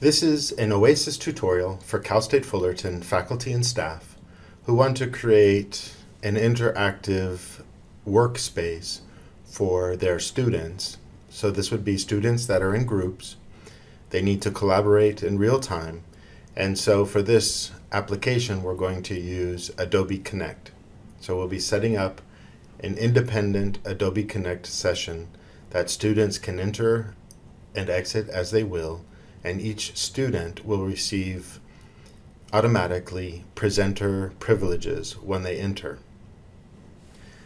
This is an OASIS tutorial for Cal State Fullerton faculty and staff who want to create an interactive workspace for their students. So this would be students that are in groups. They need to collaborate in real time. And so for this application, we're going to use Adobe Connect. So we'll be setting up an independent Adobe Connect session that students can enter and exit as they will and each student will receive automatically presenter privileges when they enter.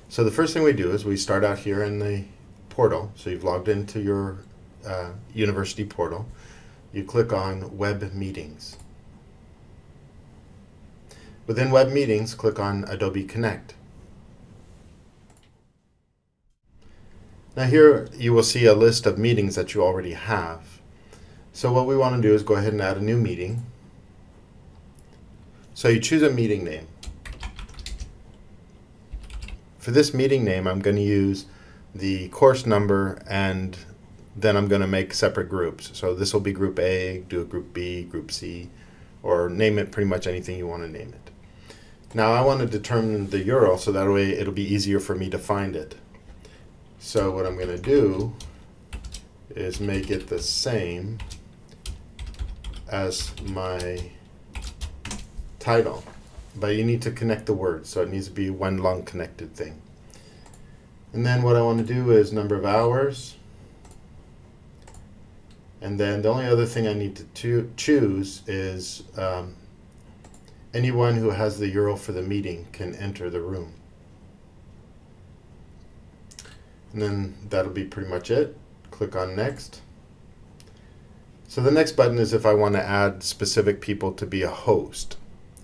So the first thing we do is we start out here in the portal. So you've logged into your uh, university portal. You click on Web Meetings. Within Web Meetings, click on Adobe Connect. Now here you will see a list of meetings that you already have. So what we want to do is go ahead and add a new meeting. So you choose a meeting name. For this meeting name, I'm going to use the course number and then I'm going to make separate groups. So this will be group A, do a group B, group C, or name it pretty much anything you want to name it. Now I want to determine the URL so that way it'll be easier for me to find it. So what I'm going to do is make it the same as my title, but you need to connect the words, so it needs to be one long connected thing. And then what I want to do is number of hours, and then the only other thing I need to choose is um, anyone who has the URL for the meeting can enter the room. And then that'll be pretty much it. Click on next. So the next button is if I want to add specific people to be a host.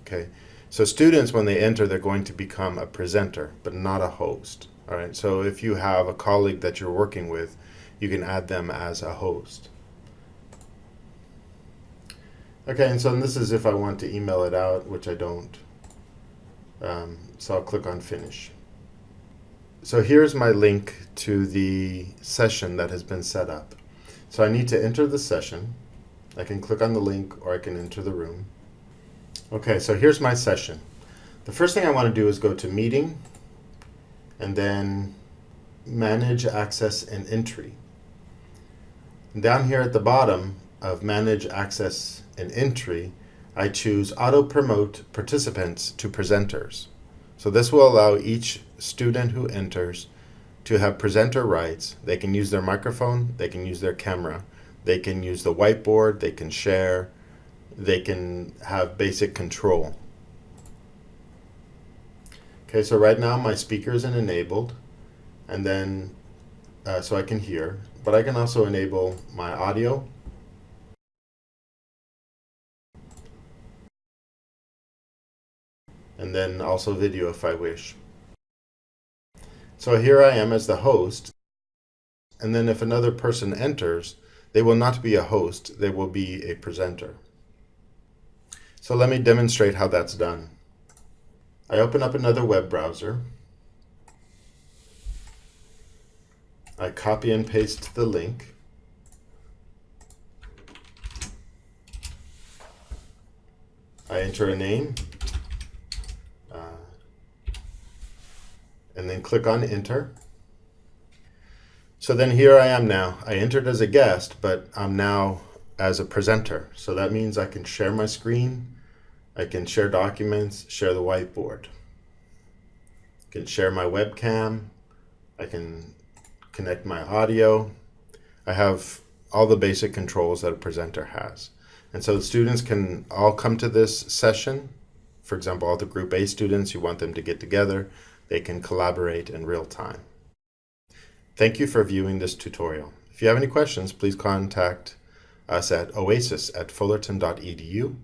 Okay, so students, when they enter, they're going to become a presenter, but not a host. All right, so if you have a colleague that you're working with, you can add them as a host. Okay, and so this is if I want to email it out, which I don't. Um, so I'll click on Finish. So here's my link to the session that has been set up. So I need to enter the session. I can click on the link or I can enter the room. Okay, so here's my session. The first thing I want to do is go to Meeting and then Manage Access and Entry. And down here at the bottom of Manage Access and Entry, I choose Auto Promote Participants to Presenters. So this will allow each student who enters to have presenter rights. They can use their microphone, they can use their camera, they can use the whiteboard, they can share, they can have basic control. Okay, so right now my speaker isn't enabled, and then uh, so I can hear, but I can also enable my audio. And then also video if I wish. So here I am as the host. And then if another person enters, they will not be a host, they will be a presenter. So let me demonstrate how that's done. I open up another web browser. I copy and paste the link. I enter a name, uh, and then click on enter. So then here I am now. I entered as a guest, but I'm now as a presenter. So that means I can share my screen, I can share documents, share the whiteboard. I can share my webcam, I can connect my audio. I have all the basic controls that a presenter has. And so students can all come to this session. For example, all the group A students, you want them to get together they can collaborate in real time. Thank you for viewing this tutorial. If you have any questions, please contact us at oasis at fullerton.edu